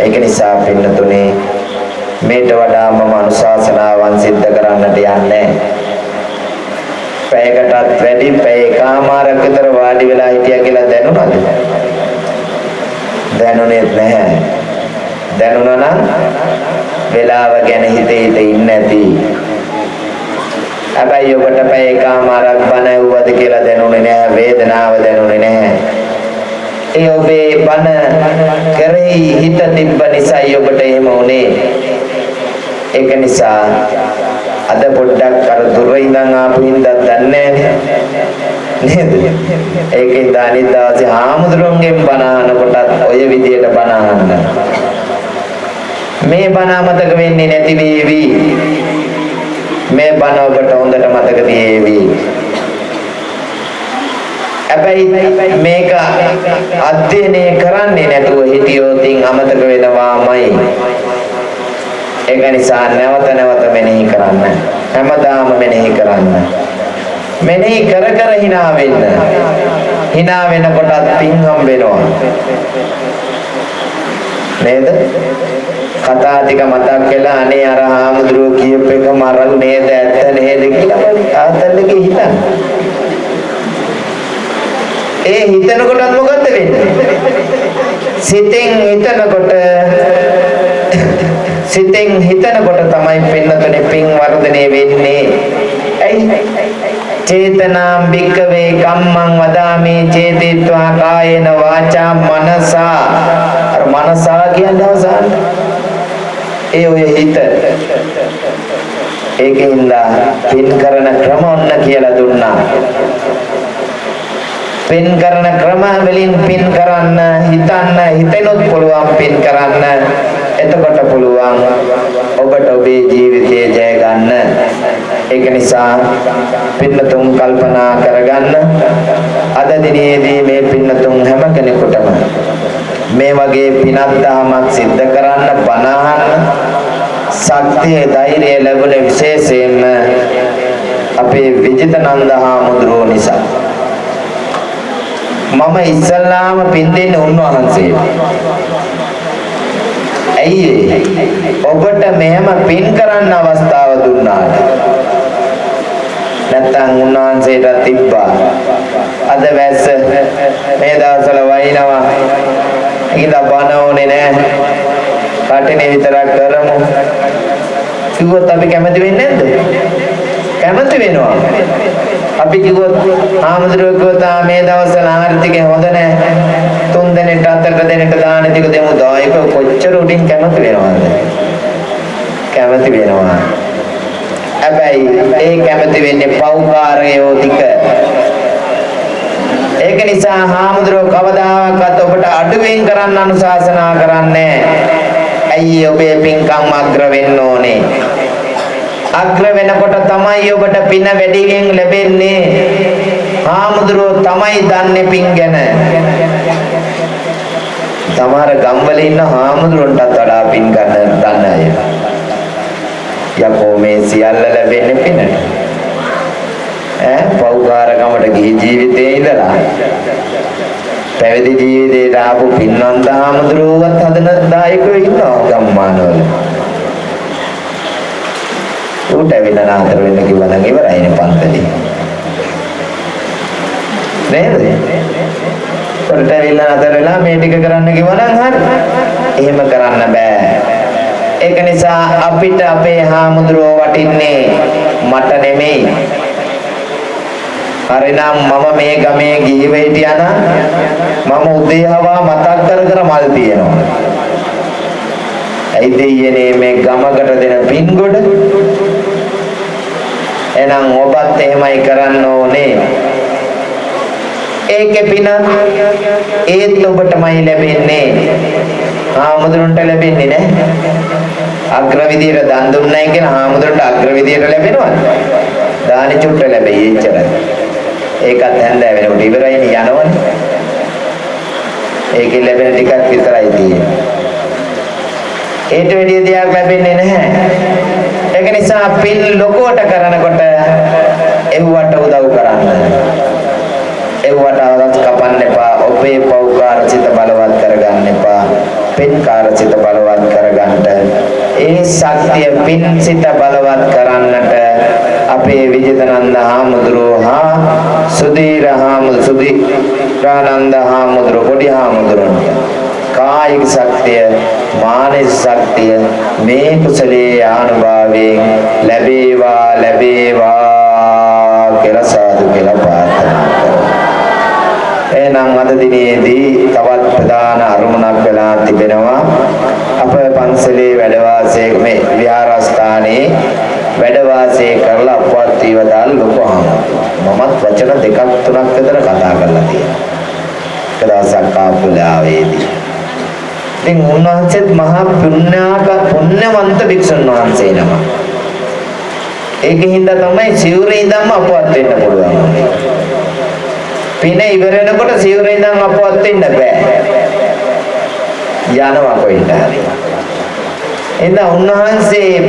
ඒක නිසා පින්නතුනේ මේට වඩා මම අනුශාසනාවන් සිද්ධ කරන්නට යන්නේ. පැයකටත් වැඩි පැය එකමාරක් විතර වාඩි වෙලා හිටියා කියලා දැනුණාද? දැනුනේ නැහැ. දැනුණා නම් වෙලාව ගැන හිතේ හිතේ ඉන්නේ නැති. හැබැයි ඔබට පැය එකමාරක් බණ ඇහුවද කියලා දැනුනේ නැහැ වේදනාව දැනුනේ නැහැ ඒ ඔබේ බණ කරෙහි හිත තිබ්බ නිසායි ඔබට එහෙම උනේ ඒක නිසා අද පොඩ්ඩක් අර දුර ඉඳන් ආපු හින්දා දන්නේ නේද? ඒකෙන් අනිත් දවසේ හාමුදුරුවන්ගෙන් බණ අහනකොටත් ඔය විදියට බණ අහන්න. මේ බණ අමතක වෙන්නේ නැති වේවි. මේ බණ ඔබට හොඳට මතක තියේවි. හැබැයි මේක අධ්‍යයනය කරන්නේ නැතුව හිටියොත් අමතක වෙනවාමයි. ඒක නිසා නැවත නැවත මෙනෙහි කරන්න. හැමදාම මෙනෙහි කරන්න. මෙනෙහි කර කර hina වෙන්න. hina වෙනකොටත් පින් හම්බෙනවා. නේද? කතා ටික මතක් වෙලා අනේ අර හාමුදුරුවෝ කියප එක මරල් නේද ඇත්ත නේද කියලා ආතල්ලගේ හිතන්න. ඒ හිතනකොටත් මොකද්ද වෙන්නේ? සිතෙන් හිතනකොට සිතෙන් හිතනකොට තමයි පින්නතුනේ පින් වර්ධනය වෙන්නේ. ඇයි? චේතනාම් භික්කවේ කම්මං වදාමි චේතිත්වා කායේන වාචා මනසා අර මනසා කියන්නේ අවසානයේ ඒ ඔය හිත ඒකින්ද පින් කරන ක්‍රම ඔන්න කියලා දුන්නා. පින් කරන ක්‍රම වලින් පින් කරන්න හිතන්න හිතෙනොත් පුළුවන් පින් කරන්න. එතකොට පුළුවන් ඔබට ඔබේ ජීවිතය ජය ගන්න. ඒක නිසා පින්නතුන් කල්පනා කරගන්න. අද දිනේදී මේ පින්නතුන් හැම කෙනෙකුටම මේ වගේ පිනක් දහමක් සිද්ධ කරන්න බණ අහන්න ශක්තිය ධෛර්යය ලැබුණ විශේෂයෙන්ම අපේ විජිතනන්ද හාමුදුරුවෝ නිසා මම ඉස්සල්ලාම පින් දෙන්නේ උන්වහන්සේට. ඇයි ඔබට මෙහෙම පින් කරන්න අවස්ථාව දුන්නාට නැත්තම් උන්වහන්සේට තිබ්බා. අද වැස්ස මේ දවස්වල වයින්නවා. ඒකද බන ඕනේ නෑ. කටිනේ විතරක් කරමු. කිව්වොත් අපි කැමති වෙන්නේ නැද්ද? කැමති වෙනවා. අපි කිව්වොත් ආමඳුරෝ කිව්වොත් මේ දවස්වල ආර්ථිකය හොඳ නැහැ. තුන් දෙනෙක්ට හතර දෙනෙක්ට දාන ටික දෙමු දායක කොච්චර උඩින් කැමති වෙනවද? කැමති වෙනවා. හැබැයි ඒ කැමති වෙන්නේ පෞකාරයෝ ටික. ඒක නිසා හාමුදුරුවෝ කවදාකවත් ඔබට අඩුවෙන් කරන්න අනුශාසනා කරන්නේ ඇයි ඔබේ පින්කම් අග්‍ර වෙන්න ඕනේ අග්‍ර වෙනකොට තමයි ඔබට පින වැඩියෙන් ලැබෙන්නේ. හාමුදුරුවෝ තමයි දන්නේ පින් ගැන. සමහර ගම්වල ඉන්න හාමුදුරුවන්ටත් වඩා පින් ගන්න දන්න අය. යකෝ මේ සියල්ල ලැබෙන්නේ පිනට. ඈ පෞකාරකමට ගිහි ජීවිතේ ඉඳලා පැවිදි ජීවිතේට ආපු පින්වන්ත හාමුදුරුවෝවත් හදන දායකයෝ ඉන්නවා ගම්මානවල. ඌට ඇවිල්ලා නතර වෙන්න කිව්වා නම් ඉවරයිනේ පන්තලේ. නේද? උඩට ඇවිල්ලා නතර වෙලා මේ ටික කරන්න කිව්වා නම් හරි. එහෙම කරන්න බෑ. ඒක නිසා අපිට අපේ හාමුදුරුවෝ වටින්නේ මට නෙමෙයි. හරිනම් මම මේ ගමේ ගිහිව හිටියා මම උදේ හවා මතක් කර කර මල් තියනවා. ඇයි දෙයියනේ මේ ගමකට දෙන පින්ගොඩ එහෙනම් ඔබත් එහෙමයි කරන්න ඕනේ. ඒකේ පින ඒත් ඔබටමයි ලැබෙන්නේ. ආමුදුරන්ට ලැබෙන්නේ නැහැ. අග්‍ර විදියට දන් දුන්නයි කියලා ආමුදුරන්ට අග්‍ර විදියට ලැබෙනවද? දානි චුට්ට ලැබෙයි එච්චරයි. ඒකත් හැන්දෑ වෙනකොට ඉවරයිනේ යනවනේ. ඒකෙන් ලැබෙන ටිකක් විතරයි තියෙන්නේ. ඒට වැඩිය දෙයක් ලැබෙන්නේ නැහැ. ඒක නිසා පින් ලොකුවට කරනකොට එව්වට උදව් කරන්න. එව්වට අවදත් කපන්න එපා. ඔබේ පෞකාර සිත බලවත් කරගන්න එපා. පින්කාර සිත බලවත් කරගන්න. ඒ ශක්තිය පින් සිත බලවත් කරන්නට අපේ විජිතනන්ද හාමුදුරුවෝ හා සුදීර හාමුදුරුවෝ සුදීරානන්ද හාමුදුරුවෝ පොඩි හාමුදුරුවෝ. කායික ශක්තිය මානසික ශක්තිය මේ කුසලයේ ආනුභාවයෙන් ලැබේවා ලැබේවා කියලා සාදු කියලා ප්‍රාර්ථනා කරනවා. එහෙනම් අද දිනේදී තවත් ප්‍රධාන අරමුණක් වෙලා තිබෙනවා අප පන්සලේ වැඩ වාසයේ මේ විහාරස්ථානයේ වැඩ වාසය කරලා අපවත් වීවදාල් ලොකු මමත් වචන දෙකක් තුනක් විතර කතා කරලා තියෙනවා. එක දවසක් ආපුලාවේදී ඉතින් උන්වහන්සේත් මහා පුණ්‍යාක පුණ්‍යවන්ත භික්ෂුන් වහන්සේ නම. ඒකින්ද තමයි සිවුරේ ඉඳන්ම අපවත් වෙන්න පුළුවන්. පින ඉවර වෙනකොට සිවුරේ ඉඳන් අපවත් වෙන්න බෑ. යනවා කොහෙන්ද හරි. එහෙනම් උන්වහන්සේ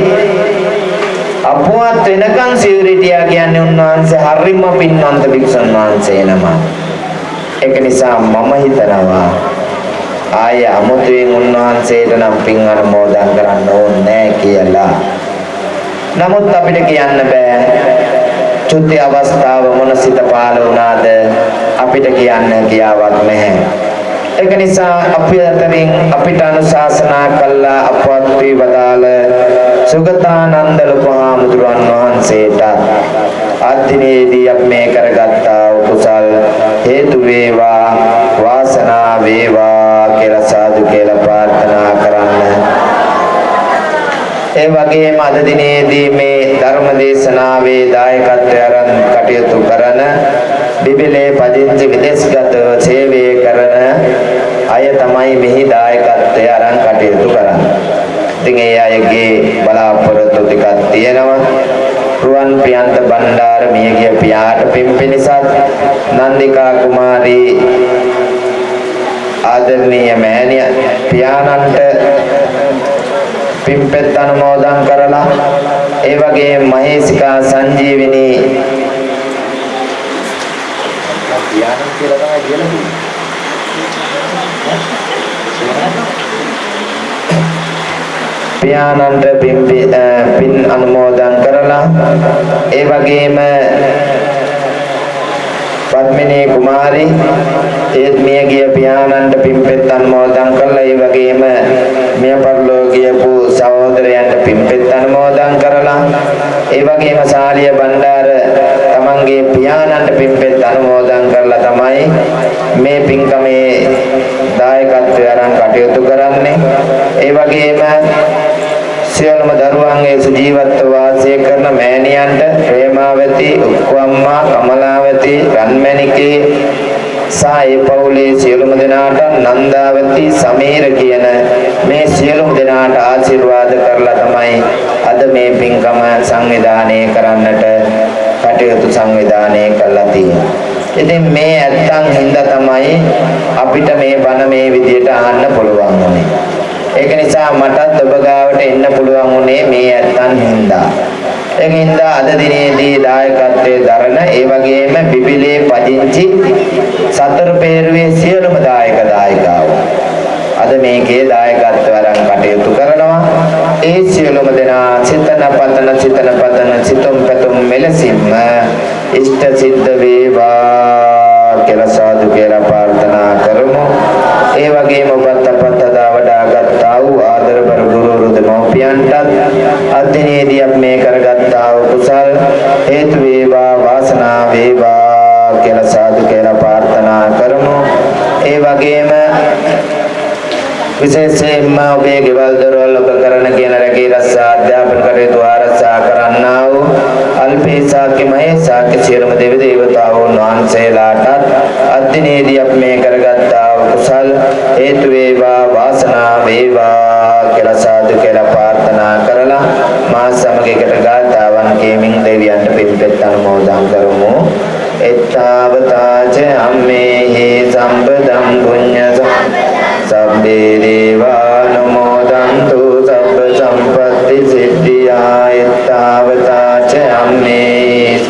අපවත් වෙනකන් සිවුරිටියා කියන්නේ උන්වහන්සේ හරිම පින්වන්ත භික්ෂුන් වහන්සේ නම. ඒක නිසා මම හිතනවා ආය අමුතුවෙන් උන්වහන්සේට නම් පින් අනුමෝදන් කරන්න ඕනේ කියලා. නමුත් අපිට කියන්න බෑ. චුති අවස්ථාව මොන සිත පාල වුණාද අපිට කියන්න කියාවක් නැහැ. ඒක නිසා අපි අතරින් අපිට අනුශාසනා කළා අපවත් වී වදාළ සුගතානන්ද ලොකුහාමුදුරන් වහන්සේට අත්දිනේදී අපි මේ කරගත්තා කුසල් හේතු වේවා වාසනාව වේවා කියලා සාදු කියලා ප්‍රාර්ථනා කරන්න. ඒ වගේම අද දිනේදී මේ ධර්ම දේශනාවේ දායකත්වය අරන් කටයුතු කරන බිබිලේ පදිංචි විදේශගත සේවය කරන අය තමයි මෙහි දායකත්වය අරන් කටයුතු කරන්නේ. ඉතින් ඒ අයගේ බලාපොරොත්තු ටිකක් තියෙනවා. රුවන් ප්‍රියන්ත බණ්ඩාර මියගිය පියාට පින් පිණිසත් නන්දිකා කුමාරී ආදරණීය මෑණිය පියාණන්ට පින්පෙත් අනුමෝදන් කරලා ඒ වගේම මහේසිකා සංජීවිනී පියාණන් කියලා තමයි කියලා පියාණන්ට පින් පින් අනුමෝදන් කරලා ඒ වගේම පද්මිනී කුමාරී ඒත් මිය ගිය පියාණන්ට පින්පෙත් අනුමෝදන් කරලා ඒ වගේම මිය පරලෝ ගියපු සහෝදරයන්ට පින්පෙත් අනුමෝදන් කරලා ඒ වගේම සාලිය බණ්ඩාර තමන්ගේ පියාණන්ට පින්පෙත් අනුමෝදන් කරලා තමයි මේ පින්කමේ දායකත්වය අරන් කටයුතු කරන්නේ ඒ වගේම සියලුම දරුවන්ගේ සුජීවත්ව වාසය කරන මෑණියන්ට ප්‍රේමාවති උක්කම්මා කමලාවති රන්මැණිකේ සහ ඒ පවුලේ සියලුම දෙනාට නන්දාවති සමීර කියන මේ සියලුම දෙනාට ආශිර්වාද කරලා තමයි අද මේ පින්කම සංවිධානය කරන්නට කටයුතු සංවිධානය කරලා තියෙන්නේ. ඉතින් මේ ඇත්තන් හින්දා තමයි අපිට මේ බණ මේ විදියට අහන්න පුළුවන් වුනේ. ඒක නිසා මටත් ඔබ ගාවට එන්න පුළුවන් වුණේ මේ ඇත්තන් හින්දා. ඒක හින්දා අද දිනේදී දායකත්වයේ දරන ඒ වගේම බිබිලේ පදිංචි සතර පෙරුවේ සියලුම දායක දායිකාවෝ අද මේකේ දායකත්ව වරන් කටයුතු කරනවා ඒ සියලුම දෙනා චිතන පතන චිතන පතන සිතුම් පැතුම් මෙලසින්ම ඉෂ්ට සිද්ධ වේවා කියලා සාදු කියලා ප්‍රාර්ථනා කරමු. ඒ වගේම ඔබත් අපත් අදා වඩා ගත්තා වූ ආදරබර ගුරු දෙමව්පියන්ටත් අධ්‍යයනයේදී අපි මේ කරගත්තා වූ කුසල් හේතු වේවා වාසනාව වේවා කියලා සාදු කියලා ප්‍රාර්ථනා කරමු. ඒ වගේම විශේෂයෙන්ම ඔබේ ගෙවල් දොරවල් ඔබ කරන කියන රැකී රක්ෂා අධ්‍යාපන කටයුතු ආරක්ෂා කරන්නා වූ අල්පේ සාක්‍ය මහේ සාක්‍ය සියලුම දෙවි දේවතාවුන් වහන්සේලාටත් අද්දිනේදී අපි මේ කරගත්තා වූ කුසල් හේතු වේවා වාසනා වේවා කියලා සාදු කියලා ප්‍රාර්ථනා කරලා මා සමග එකට ගාථාවන් කියමින් දෙවියන්ට පිළිපෙත් අනුමෝදන් කරමු. එත්තාවතාච අම්මේහි සම්පදම් පුඤ්ඤ සබ්බේ දේවානුමෝදන්තු සබ්බ සම්පත්ති සිද්ධියා එත්තාවතාච අම්මේහි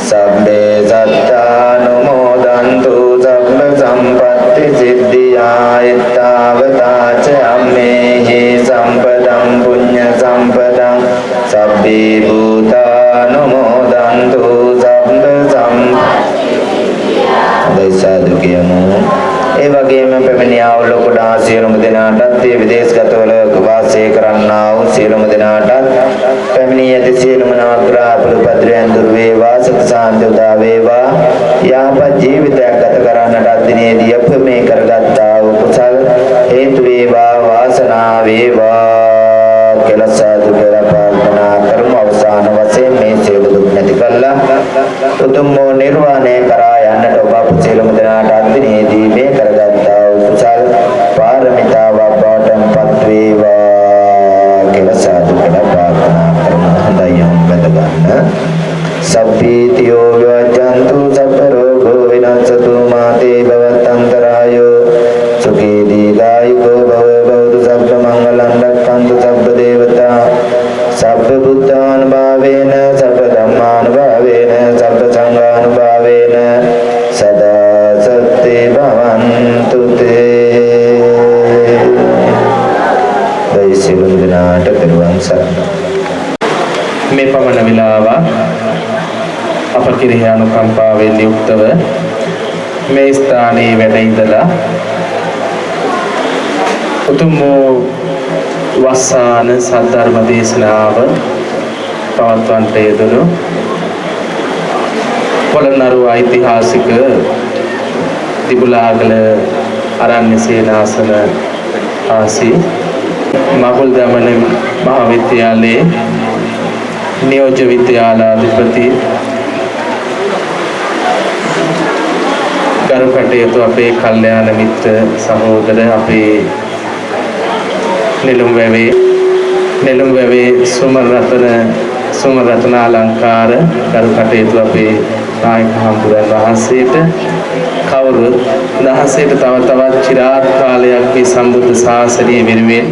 සබ්බේ සත්තානුමෝදන්තු සබ්බ සම්පත්ති සිද්ධියා එත්තාවතාච අම්මේහි සම්පදම් පුඤ්ඤ සම්පදං සබ්බේ භූතානුමෝදන්තු සබ්බ සම්පත්ති සාදු කියමු ඒ වගේම පැමිණියා වූ ලොකුඩා සියලුම දෙනාටත් ඒ විදේශගතවල වාසය කරන්නා වූ සියලුම දෙනාටත් පැමිණී ඇති සියලුම නවග්‍රහ පුරුපද්‍රයන් දුර වේවා සුඛ සාන්ති උදා වේවා. යහපත් ජීවිතයක් ගත කරන්නට අදිනේදී අප මේ කරගත්තා වූ කුසල් හේතු වේවා වාසනාව වේවා කියලා සාදු කියලා ප්‍රාර්ථනා කරමු. අවසාන වශයෙන් මේ සියලු දුක් නැති කළා. උතුම් වූ නිර්වාණය කරා යන්නට ඔබ අප සියලුම දෙනාට අදිනේදී මේ කරගත්තා වූ කුසල් පාරමිතාවක් බවට පත් වේවා කියලා සාදු කියලා ස්ථානයේ වැඩ ඉඳලා උතුම් වූ වස්සාන සද්ධර්ම දේශනාව පවත්වන්නට යෙදුණු පොළොන්නරුව ඓතිහාසික තිබුලාගල අරණ්‍ය සේනාසන ආසී මගුල් දමන මහාවිද්‍යාලයේ නියෝජ්‍ය විද්‍යාලාධිපති ගරු කටයුතු අපේ කල්යාණ මිත්‍ර සහෝදර අපේ නෙළුම් වැවේ නෙළුම් වැවේ සුමර රතන සුමර රත්නාලංකාර කරු කටයුතු අපේ නායක හම්බුරන් වහන්සේට. කවුරුත් උන්වහන්සේට තව තවත් චිරාත් කාලයක් මේ සම්බුද්ධ ශාසනය වෙනුවෙන්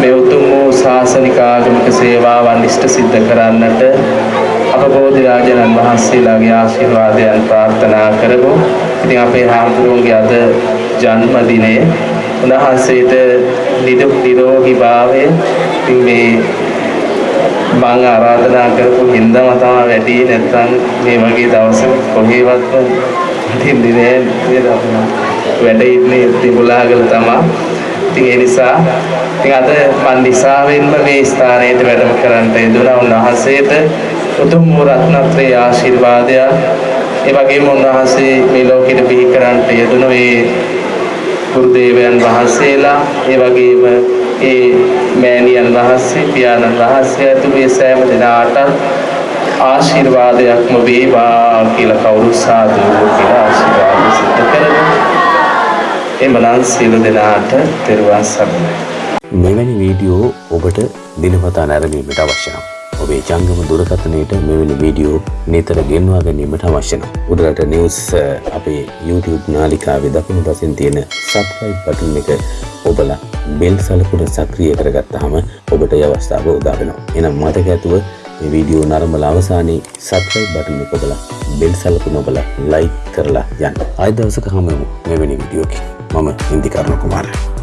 මේ උතුම් වූ ශාසනික ආගමික සේවාවන් ඉෂ්ට සිද්ධ කරන්නට අප බෝධිරාජනන් වහන්සේලාගේ ආශිර්වාදයන් ප්‍රාර්ථනා කරමු. ඉතින් අපේ හාමුදුරුවන්ගේ අද ජන්මදිනය උන්වහන්සේට නිදුක් නිරෝගී භාවය ඉතින් මේ මම ආරාධනා කරපු හින්දාම තමයි වැඩි නැත්නම් මේ වගේ දවසක කොහේවත් හිටින්නේ නෑ නේද වැඩ ඉන්නේ තිබුලාගල තමයි. ඉතින් ඒ නිසා ඉතින් අද මන් නිසාවෙන්ම මේ ස්ථානයට වැඩම කරන්නට යෙදුණා උන්වහන්සේට උතුම් වූ රත්නත්‍රයේ ආශිර්වාදය ඒ වගේම උන්වහන්සේ මේ ලෝකෙට බිහි කරන්නට යෙදුණු මේ ගුරුදේවයන් වහන්සේලා ඒ වගේම ඒ මෑණියන් වහන්සේ පියාණන් වහන්සේ ඇතුළු මේ සෑම දෙනාට ආශිර්වාදයක්ම වේවා කියලා කවුරු සාදු කියලා ආශිර්වාද සිද්ධ කරමු. එමනම් සියලු දෙනාට තෙරුවන් සරණයි. මෙවැනි වීඩියෝ ඔබට දිනපතා නැරඹීමට අවශ්‍ය නම් ඔබේ ජංගම දුරකථනයට මෙවැනි වීඩියෝ නිතර ගෙන්වා ගැනීමට අවශ්‍ය නම් උඩරට නිවුස් අ, අපේ YouTube නාලිකාවේ දකුණු පසින් තියෙන සබ්ස්ක්‍රයිබ් බටන් එක ඔබලා බෙල් සලකුණ සක්‍රිය කරගත්තාම ඔබට ඒ අවස්ථාව උදා වෙනවා. එහෙනම් මතක ඇතුව මේ වීඩියෝ නරඹලා අවසානයේ සබ්ස්ක්‍රයිබ් බටන් එක ඔබලා බෙල් සලකුණ ඔබලා ලයික් කරලා යන්න. ආයෙ දවසක හමු වෙමු මෙවැනි වීඩියෝකින්. මම ඉන්දිකරණ කුමාරයා